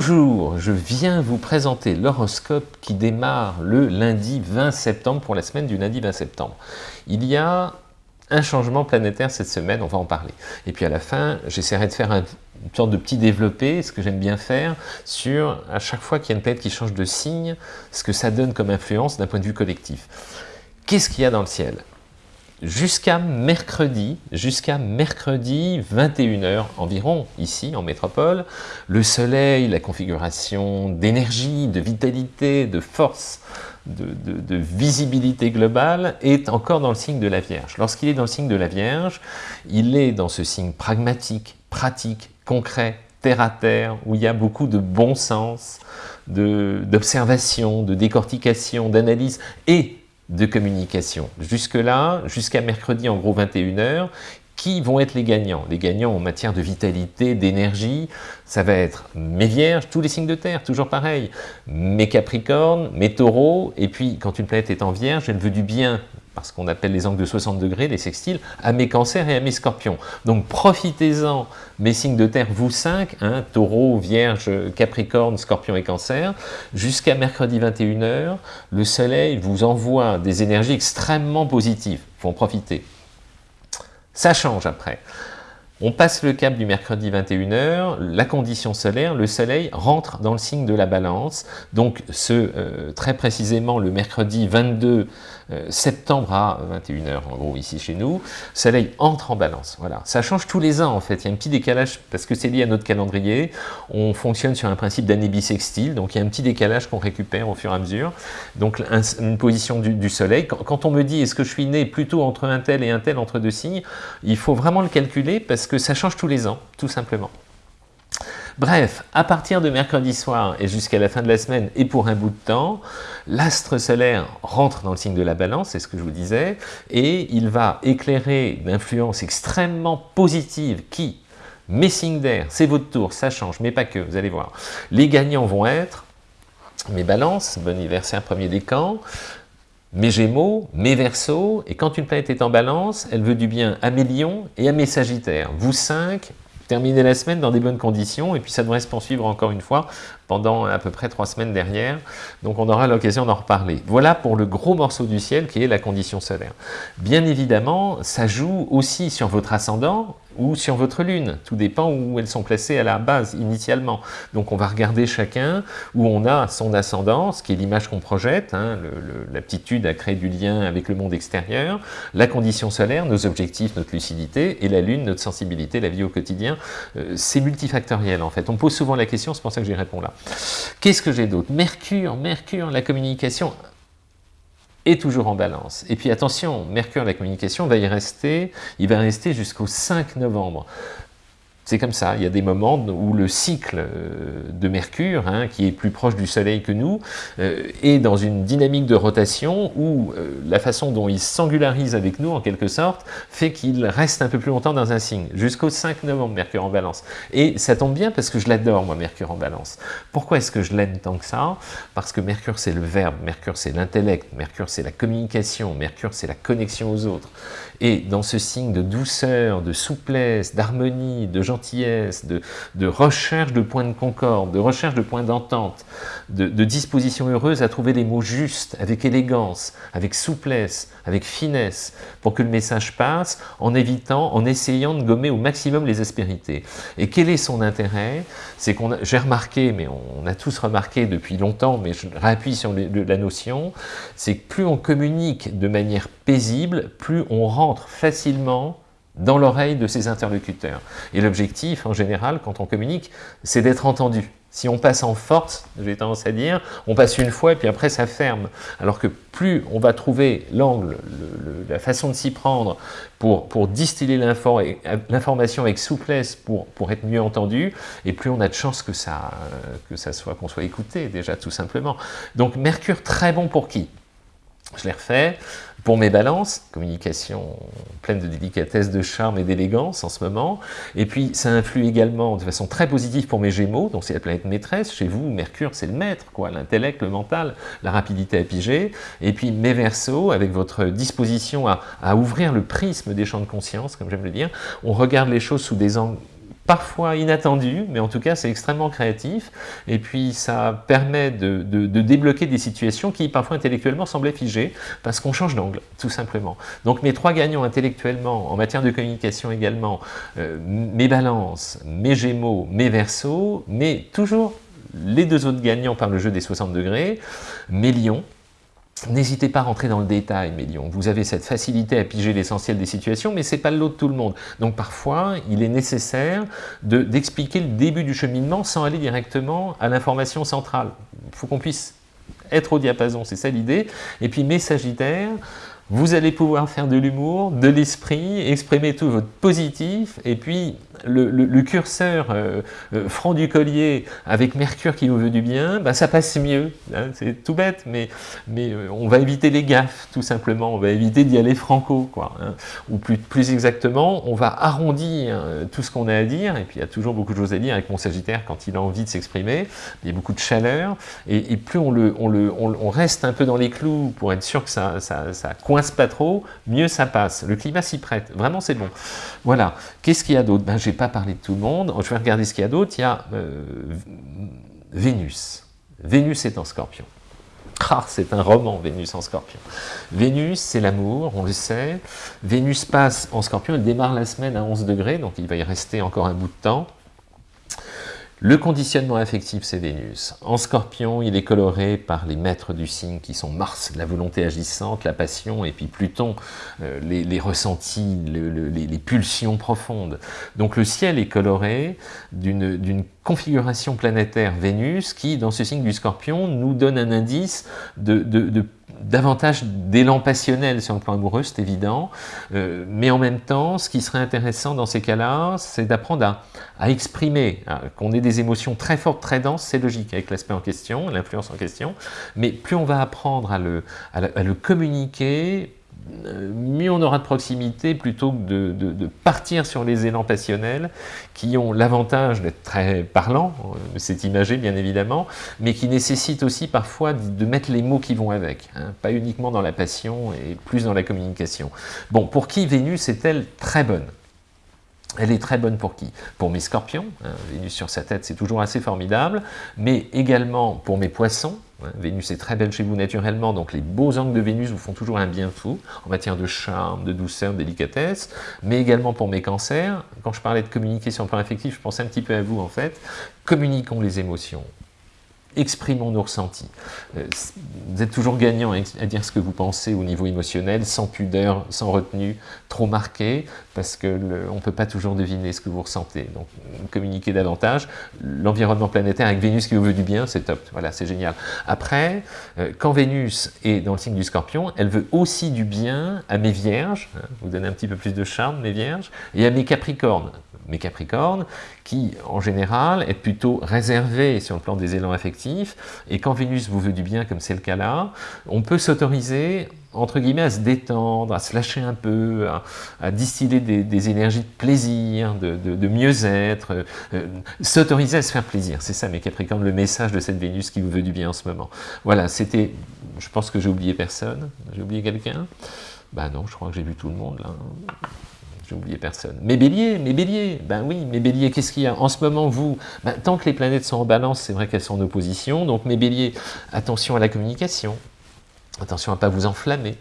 Bonjour, je viens vous présenter l'horoscope qui démarre le lundi 20 septembre pour la semaine du lundi 20 septembre. Il y a un changement planétaire cette semaine, on va en parler. Et puis à la fin, j'essaierai de faire un, une sorte de petit développé, ce que j'aime bien faire, sur à chaque fois qu'il y a une planète qui change de signe, ce que ça donne comme influence d'un point de vue collectif. Qu'est-ce qu'il y a dans le ciel? Jusqu'à mercredi, jusqu'à mercredi 21h environ, ici en métropole, le soleil, la configuration d'énergie, de vitalité, de force, de, visibilité globale est encore dans le signe de la Vierge. Lorsqu'il est dans le signe de la Vierge, il est dans ce signe pragmatique, pratique, concret, terre à terre, où il y a beaucoup de bon sens, d'observation, de décortication, d'analyse et de communication. Jusque-là, jusqu'à mercredi, en gros 21h, qui vont être les gagnants? Les gagnants en matière de vitalité, d'énergie, ça va être mes vierges, tous les signes de terre, toujours pareil, mes capricornes, mes taureaux, et puis quand une planète est en vierge, elle veut du bien parce qu'on appelle les angles de 60 degrés, les sextiles, à mes cancers et à mes scorpions. Donc profitez-en, mes signes de terre, vous cinq, hein, taureau, vierge, capricorne, scorpion et cancer, jusqu'à mercredi 21h, le soleil vous envoie des énergies extrêmement positives, faut en profiter. Ça change après. On passe le cap du mercredi 21h, la condition solaire, le soleil rentre dans le signe de la balance, donc euh, très précisément le mercredi 22 euh, septembre à 21h en gros ici chez nous, soleil entre en balance, voilà. Ça change tous les ans en fait, il y a un petit décalage parce que c'est lié à notre calendrier, on fonctionne sur un principe d'année bissextile, donc il y a un petit décalage qu'on récupère au fur et à mesure, donc une position du, soleil. Quand, on me dit est-ce que je suis né plutôt entre un tel et un tel entre deux signes, il faut vraiment le calculer parce que ça change tous les ans, tout simplement. Bref, à partir de mercredi soir et jusqu'à la fin de la semaine et pour un bout de temps, l'astre solaire rentre dans le signe de la balance, c'est ce que je vous disais, et il va éclairer d'influence extrêmement positive qui, mes signes d'air, c'est votre tour, ça change, mais pas que, vous allez voir. Les gagnants vont être mes balances, bon anniversaire premier décan, mes Gémeaux, mes Verseaux, et quand une planète est en balance, elle veut du bien à mes Lions et à mes Sagittaires. Vous cinq, terminer la semaine dans des bonnes conditions, et puis ça devrait se poursuivre encore une fois pendant à peu près trois semaines derrière, donc on aura l'occasion d'en reparler. Voilà pour le gros morceau du ciel qui est la condition solaire. Bien évidemment, ça joue aussi sur votre ascendant, ou sur votre lune, tout dépend où elles sont placées à la base initialement. Donc on va regarder chacun où on a son ascendance, qui est l'image qu'on projette, hein, l'aptitude à créer du lien avec le monde extérieur, la condition solaire, nos objectifs, notre lucidité, et la lune, notre sensibilité, la vie au quotidien. Euh, c'est multifactoriel en fait. On pose souvent la question, c'est pour ça que j'y réponds là. Qu'est-ce que j'ai d'autre? Mercure, Mercure, la communication est toujours en balance. Et puis attention, Mercure, la communication, va y rester, il va rester jusqu'au 5 novembre. C'est comme ça, il y a des moments où le cycle euh, de Mercure, hein, qui est plus proche du Soleil que nous, euh, est dans une dynamique de rotation où euh, la façon dont il singularise avec nous, en quelque sorte, fait qu'il reste un peu plus longtemps dans un signe, jusqu'au 5 novembre, Mercure en balance. Et ça tombe bien parce que je l'adore, moi, Mercure en balance. Pourquoi est-ce que je l'aime tant que ça? Parce que Mercure, c'est le verbe, Mercure, c'est l'intellect, Mercure, c'est la communication, Mercure, c'est la connexion aux autres. Et dans ce signe de douceur, de souplesse, d'harmonie, de gentillesse, de, recherche de points de concorde, de recherche de points d'entente, de, disposition heureuse à trouver les mots justes, avec élégance, avec souplesse, avec finesse, pour que le message passe, en évitant, en essayant de gommer au maximum les aspérités. Et quel est son intérêt? C'est qu'on, j'ai remarqué, mais on a tous remarqué depuis longtemps, mais je réappuie sur la notion, c'est que plus on communique de manière paisible, plus on rentre facilement dans l'oreille de ses interlocuteurs. Et l'objectif, en général, quand on communique, c'est d'être entendu. Si on passe en force, j'ai tendance à dire, on passe une fois et puis après ça ferme. Alors que plus on va trouver l'angle, la façon de s'y prendre pour, pour distiller l'information avec souplesse pour, pour être mieux entendu, et plus on a de chances que ça, que ça soit, qu'on soit écouté déjà tout simplement. Donc Mercure très bon pour qui? Je l'ai refait. Pour mes balances, communication pleine de délicatesse, de charme et d'élégance en ce moment. Et puis, ça influe également de façon très positive pour mes gémeaux, donc c'est la planète maîtresse. Chez vous, Mercure, c'est le maître, quoi, l'intellect, le mental, la rapidité à piger. Et puis, mes versos, avec votre disposition à, à ouvrir le prisme des champs de conscience, comme j'aime le dire, on regarde les choses sous des angles parfois inattendu, mais en tout cas c'est extrêmement créatif, et puis ça permet de, débloquer des situations qui parfois intellectuellement semblaient figées, parce qu'on change d'angle, tout simplement. Donc mes trois gagnants intellectuellement, en matière de communication également, euh, mes balances, mes gémeaux, mes versos, mais toujours les deux autres gagnants par le jeu des 60 degrés, mes lions, N'hésitez pas à rentrer dans le détail, Mélion. Vous avez cette facilité à piger l'essentiel des situations, mais ce n'est pas le lot de tout le monde. Donc parfois, il est nécessaire d'expliquer le début du cheminement sans aller directement à l'information centrale. Il faut qu'on puisse être au diapason, c'est ça l'idée. Et puis mes sagittaires, vous allez pouvoir faire de l'humour, de l'esprit, exprimer tout votre positif, et puis le, curseur euh, euh, franc du collier avec Mercure qui vous veut du bien, bah, ça passe mieux. Hein. c'est tout bête, mais, mais euh, on va éviter les gaffes, tout simplement. On va éviter d'y aller franco, quoi. Hein. Ou plus, plus exactement, on va arrondir tout ce qu'on a à dire, et puis il y a toujours beaucoup de choses à dire avec mon Sagittaire quand il a envie de s'exprimer. Il y a beaucoup de chaleur, et, plus on, le, on, le, on, reste un peu dans les clous pour être sûr que ça, ça, ça coince pas trop, mieux ça passe. Le climat s'y prête. Vraiment, c'est bon. Voilà. Qu'est-ce qu'il y a d'autre? Ben, Je n'ai pas parlé de tout le monde. Je vais regarder ce qu'il y a d'autre. Il y a euh, Vénus. Vénus est en scorpion. Ah, c'est un roman, Vénus en scorpion. Vénus, c'est l'amour, on le sait. Vénus passe en scorpion, elle démarre la semaine à 11 degrés, donc il va y rester encore un bout de temps. Le conditionnement affectif, c'est Vénus. En scorpion, il est coloré par les maîtres du signe qui sont Mars, la volonté agissante, la passion, et puis Pluton, euh, les, ressentis, les, pulsions profondes. Donc le ciel est coloré d'une configuration planétaire Vénus qui, dans ce signe du scorpion, nous donne un indice de, de davantage d'élan passionnel sur le plan amoureux, c'est évident, euh, mais en même temps, ce qui serait intéressant dans ces cas-là, c'est d'apprendre à, exprimer, hein, qu'on ait des émotions très fortes, très denses, c'est logique avec l'aspect en question, l'influence en question, mais plus on va apprendre à le, à le communiquer, mieux on aura de proximité plutôt que de, partir sur les élans passionnels qui ont l'avantage d'être très parlants, euh, c'est imagé bien évidemment, mais qui nécessitent aussi parfois de mettre les mots qui vont avec, hein. pas uniquement dans la passion et plus dans la communication. Bon, pour qui Vénus est-elle très bonne? Elle est très bonne pour qui? Pour mes scorpions, hein, Vénus sur sa tête c'est toujours assez formidable, mais également pour mes poissons, hein, Vénus est très belle chez vous naturellement, donc les beaux angles de Vénus vous font toujours un bien fou, en matière de charme, de douceur, de délicatesse, mais également pour mes cancers, quand je parlais de communiquer sur le plan affectif, je pensais un petit peu à vous en fait, communiquons les émotions, exprimons nos ressentis. Euh, vous êtes toujours gagnant à dire ce que vous pensez au niveau émotionnel, sans pudeur, sans retenue, trop marqué, parce qu'on ne peut pas toujours deviner ce que vous ressentez. Donc, communiquez davantage. L'environnement planétaire avec Vénus qui vous veut du bien, c'est top. Voilà, c'est génial. Après, euh, quand Vénus est dans le signe du Scorpion, elle veut aussi du bien à mes Vierges, hein, vous donnez un petit peu plus de charme, mes Vierges, et à mes Capricornes mes Capricornes, qui en général est plutôt réservé sur le plan des élans affectifs, et quand Vénus vous veut du bien, comme c'est le cas là, on peut s'autoriser entre guillemets, à se détendre, à se lâcher un peu, à, distiller des, énergies de plaisir, de, mieux-être, euh, s'autoriser à se faire plaisir. C'est ça, mes Capricornes, le message de cette Vénus qui vous veut du bien en ce moment. Voilà, c'était, je pense que j'ai oublié personne. J'ai oublié quelqu'un? Bah non, je crois que j'ai vu tout le monde, là j'ai oublié personne. Mes béliers, mes béliers, ben oui, mes béliers, qu'est-ce qu'il y a En ce moment, vous, ben, tant que les planètes sont en balance, c'est vrai qu'elles sont en opposition, donc mes béliers, attention à la communication, attention à ne pas vous enflammer.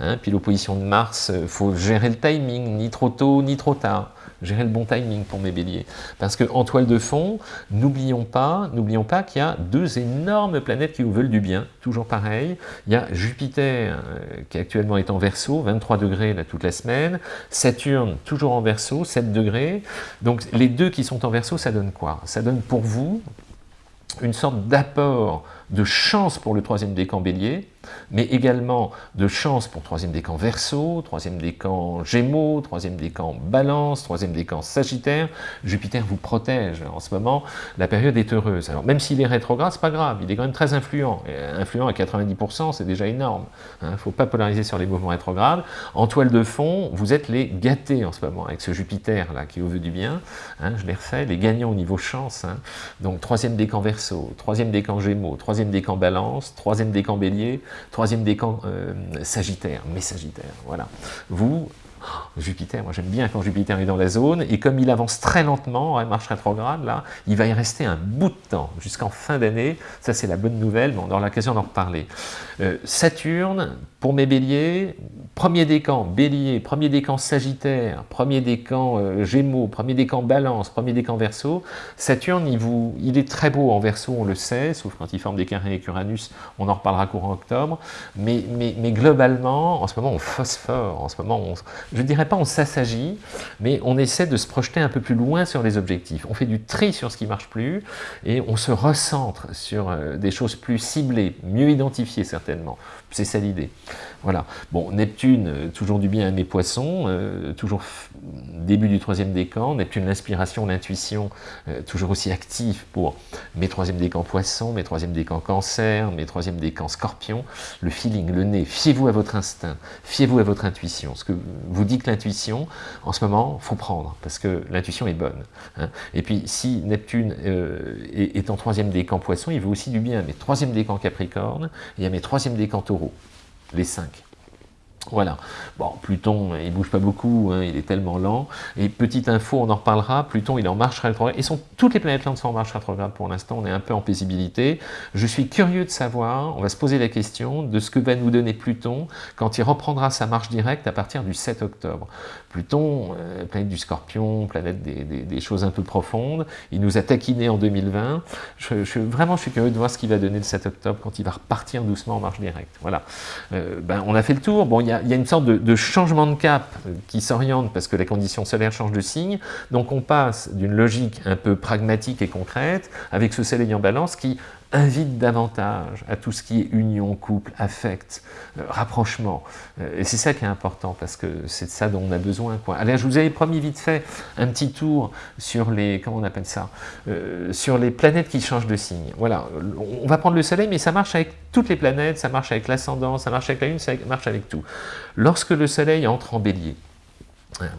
Hein. puis l'opposition de Mars, il euh, faut gérer le timing, ni trop tôt, ni trop tard gérer le bon timing pour mes béliers. Parce qu'en toile de fond, n'oublions pas, n'oublions pas qu'il y a deux énormes planètes qui vous veulent du bien, toujours pareil. Il y a Jupiter, euh, qui actuellement est en Verseau, 23 degrés là, toute la semaine, Saturne, toujours en Verseau, 7 degrés. Donc les deux qui sont en Verseau, ça donne quoi? Ça donne pour vous une sorte d'apport de chance pour le troisième décan bélier, mais également de chance pour troisième décan verso, troisième décan gémeaux, troisième décan balance, troisième décan sagittaire. Jupiter vous protège en ce moment, la période est heureuse. Alors même s'il est rétrograde, c'est pas grave, il est quand même très influent. influent à 90%, c'est déjà énorme. Il hein. ne faut pas polariser sur les mouvements rétrogrades. En toile de fond, vous êtes les gâtés en ce moment, avec ce Jupiter là qui vous veut du bien. Hein, je l'ai refait, les gagnants au niveau chance. Hein. Donc troisième décan verso, troisième décan gémeaux, troisième décan balance, troisième décan bélier, troisième décan euh, sagittaire, mes sagittaires, voilà. Vous, Jupiter, moi j'aime bien quand Jupiter est dans la zone, et comme il avance très lentement, elle marche rétrograde, là, il va y rester un bout de temps, jusqu'en fin d'année, ça c'est la bonne nouvelle, mais on aura l'occasion d'en reparler. Euh, Saturne, pour mes béliers, premier décan bélier, premier décan sagittaire, premier décan euh, gémeaux, premier décan balance, premier décan verso, Saturne, il, vous, il est très beau en verso, on le sait, sauf quand il forme des carrés avec Uranus, on en reparlera courant octobre, mais, mais, mais globalement, en ce moment on phosphore, en ce moment on, je dirais pas on s'assagit, mais on essaie de se projeter un peu plus loin sur les objectifs. On fait du tri sur ce qui marche plus et on se recentre sur euh, des choses plus ciblées, mieux identifiées certainement. C'est ça l'idée. Voilà. Bon, Neptune, euh, toujours du bien à mes poissons, euh, toujours début du troisième décan. Neptune, l'inspiration, l'intuition, euh, toujours aussi actif pour mes troisième décans poissons, mes troisième décans cancer, mes troisième décans scorpion. Le feeling, le nez, fiez-vous à votre instinct, fiez-vous à votre intuition. Ce que vous dit que l'intuition, en ce moment, faut prendre, parce que l'intuition est bonne. Hein. Et puis, si Neptune est, en troisième décan poisson, il veut aussi du bien à mes troisième décans capricorne et à mes troisième décans taureau les cinq. Voilà. Bon, Pluton, il bouge pas beaucoup, hein, il est tellement lent. Et petite info, on en reparlera, Pluton, il est en marche rétrograde. Et toutes les planètes lentes sont en marche rétrograde pour l'instant, on est un peu en paisibilité. Je suis curieux de savoir, on va se poser la question de ce que va nous donner Pluton quand il reprendra sa marche directe à partir du 7 octobre. Pluton, euh, planète du Scorpion, planète des, choses un peu profondes, il nous a taquinés en 2020. Je, vraiment, je suis curieux de voir ce qu'il va donner le 7 octobre quand il va repartir doucement en marche directe. Voilà. Euh, ben, on a fait le tour. Bon, il y a il y a une sorte de, changement de cap qui s'oriente parce que la condition solaire change de signe. Donc on passe d'une logique un peu pragmatique et concrète avec ce soleil en balance qui invite davantage à tout ce qui est union, couple, affect, euh, rapprochement. Euh, et c'est ça qui est important, parce que c'est de ça dont on a besoin. Allez, je vous avais promis vite fait un petit tour sur les, comment on appelle ça, euh, sur les planètes qui changent de signe. Voilà, on va prendre le Soleil, mais ça marche avec toutes les planètes, ça marche avec l'ascendant, ça marche avec la Lune, ça marche avec tout. Lorsque le Soleil entre en bélier,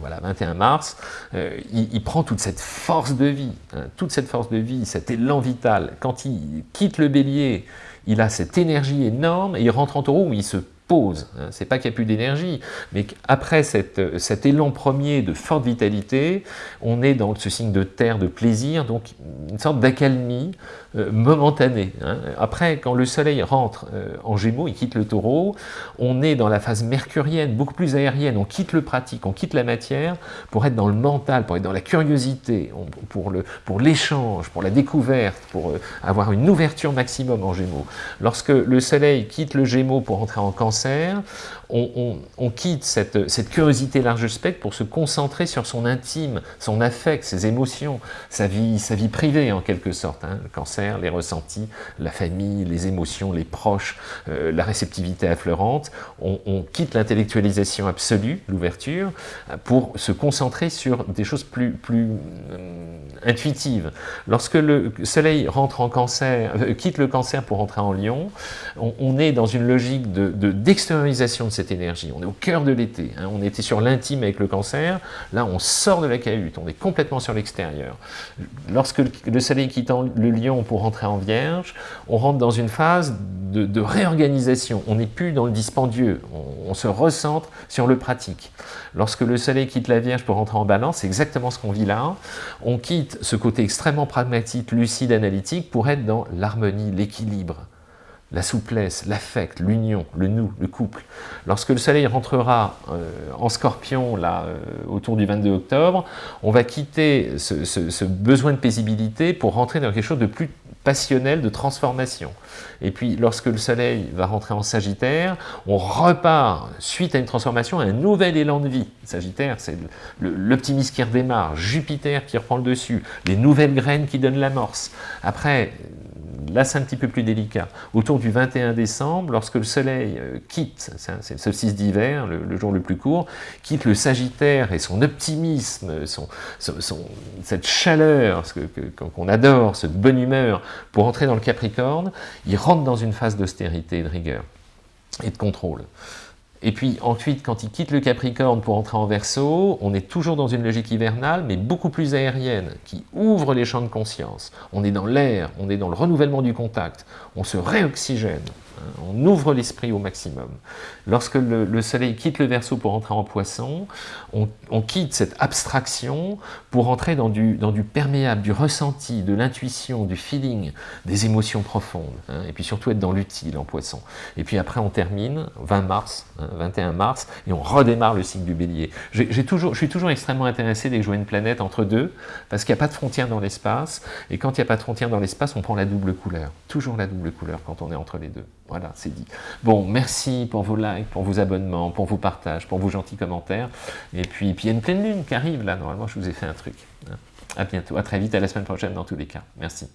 voilà, 21 mars, euh, il, prend toute cette force de vie, hein, toute cette force de vie, cet élan vital. Quand il quitte le bélier, il a cette énergie énorme, et il rentre en taureau où il se Hein. C'est pas qu'il n'y a plus d'énergie, mais qu'après cet élan premier de forte vitalité, on est dans ce signe de terre, de plaisir, donc une sorte d'accalmie, euh, momentanée. Hein. Après, quand le soleil rentre euh, en gémeaux, il quitte le taureau, on est dans la phase mercurienne, beaucoup plus aérienne, on quitte le pratique, on quitte la matière pour être dans le mental, pour être dans la curiosité, pour l'échange, pour, pour la découverte, pour euh, avoir une ouverture maximum en gémeaux. Lorsque le soleil quitte le gémeaux pour entrer en cancer, on, quitte cette, curiosité large spectre pour se concentrer sur son intime, son affect, ses émotions, sa vie, sa vie privée en quelque sorte. Hein. Le cancer, les ressentis, la famille, les émotions, les proches, euh, la réceptivité affleurante. On, quitte l'intellectualisation absolue, l'ouverture, pour se concentrer sur des choses plus, euh, intuitives. Lorsque le soleil rentre en cancer, euh, quitte le cancer pour entrer en lion, on, est dans une logique d'extériorisation de, de cette énergie. On est au cœur de l'été. Hein. On était sur l'intime avec le cancer. Là, on sort de la cahute. On est complètement sur l'extérieur. Lorsque le soleil quitte le lion pour rentrer en vierge, on rentre dans une phase de, réorganisation. On n'est plus dans le dispendieux. On, se recentre sur le pratique. Lorsque le soleil quitte la vierge pour rentrer en balance, c'est exactement ce qu'on vit là. On quitte ce côté extrêmement pragmatique, lucide, analytique pour être dans l'harmonie, l'équilibre la souplesse, l'affect, l'union, le nous, le couple. Lorsque le soleil rentrera euh, en scorpion, là, euh, autour du 22 octobre, on va quitter ce, besoin de paisibilité pour rentrer dans quelque chose de plus passionnel, de transformation. Et puis, lorsque le soleil va rentrer en sagittaire, on repart, suite à une transformation, à un nouvel élan de vie. Sagittaire, c'est l'optimisme qui redémarre, Jupiter qui reprend le dessus, les nouvelles graines qui donnent l'amorce. Après, là c'est un petit peu plus délicat, autour du 21 décembre, lorsque le soleil euh, quitte, c'est le solstice d'hiver, le, jour le plus court, quitte le sagittaire et son optimisme, son, cette chaleur qu'on adore, cette bonne humeur, pour entrer dans le capricorne, il rentre dans une phase d'austérité de rigueur et de contrôle. Et puis ensuite, quand il quitte le Capricorne pour entrer en Verseau, on est toujours dans une logique hivernale, mais beaucoup plus aérienne, qui ouvre les champs de conscience. On est dans l'air, on est dans le renouvellement du contact, on se réoxygène. Hein, on ouvre l'esprit au maximum. Lorsque le, soleil quitte le Verseau pour entrer en poisson, on, quitte cette abstraction pour entrer dans du, dans du perméable, du ressenti, de l'intuition, du feeling, des émotions profondes, hein, et puis surtout être dans l'utile en poisson. Et puis après on termine, 20 mars, 21 hein, mars, et on redémarre le cycle du bélier. Toujours, je suis toujours extrêmement intéressé dès que je vois une planète entre deux, parce qu'il n'y a pas de frontière dans l'espace, et quand il n'y a pas de frontière dans l'espace, on prend la double couleur. Toujours la double couleur quand on est entre les deux. Voilà, c'est dit. Bon, merci pour vos likes, pour vos abonnements, pour vos partages, pour vos gentils commentaires. Et puis, il y a une pleine lune qui arrive là, normalement je vous ai fait un truc. Hein. À bientôt, à très vite, à la semaine prochaine dans tous les cas. Merci.